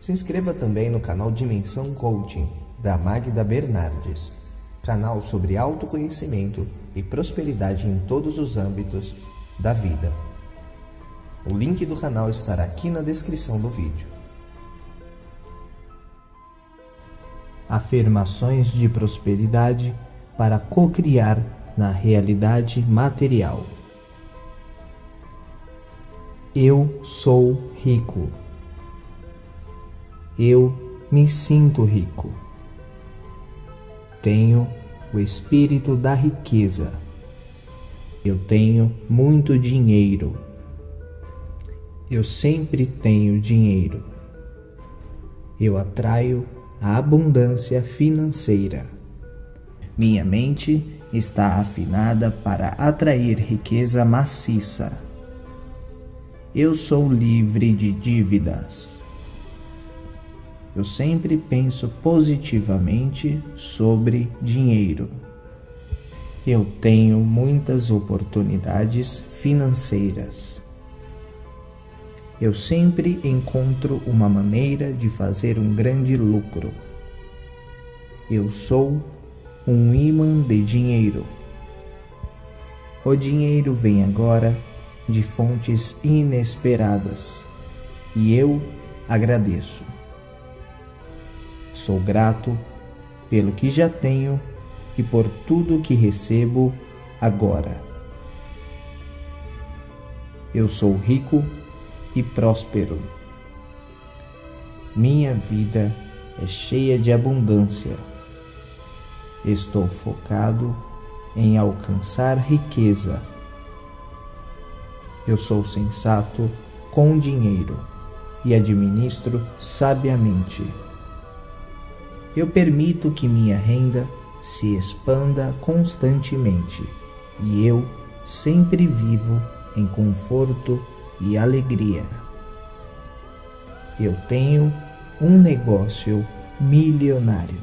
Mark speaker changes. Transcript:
Speaker 1: Se inscreva também no canal Dimensão Coaching, da Magda Bernardes, canal sobre autoconhecimento e prosperidade em todos os âmbitos da vida. O link do canal estará aqui na descrição do vídeo. Afirmações de prosperidade para co-criar na realidade material. Eu sou rico. Eu me sinto rico. Tenho o espírito da riqueza. Eu tenho muito dinheiro. Eu sempre tenho dinheiro. Eu atraio a abundância financeira. Minha mente está afinada para atrair riqueza maciça. Eu sou livre de dívidas. Eu sempre penso positivamente sobre dinheiro. Eu tenho muitas oportunidades financeiras. Eu sempre encontro uma maneira de fazer um grande lucro. Eu sou um imã de dinheiro. O dinheiro vem agora de fontes inesperadas e eu agradeço. Sou grato pelo que já tenho e por tudo que recebo agora. Eu sou rico e próspero. Minha vida é cheia de abundância Estou focado em alcançar riqueza. Eu sou sensato com dinheiro e administro sabiamente. Eu permito que minha renda se expanda constantemente e eu sempre vivo em conforto e alegria. Eu tenho um negócio milionário.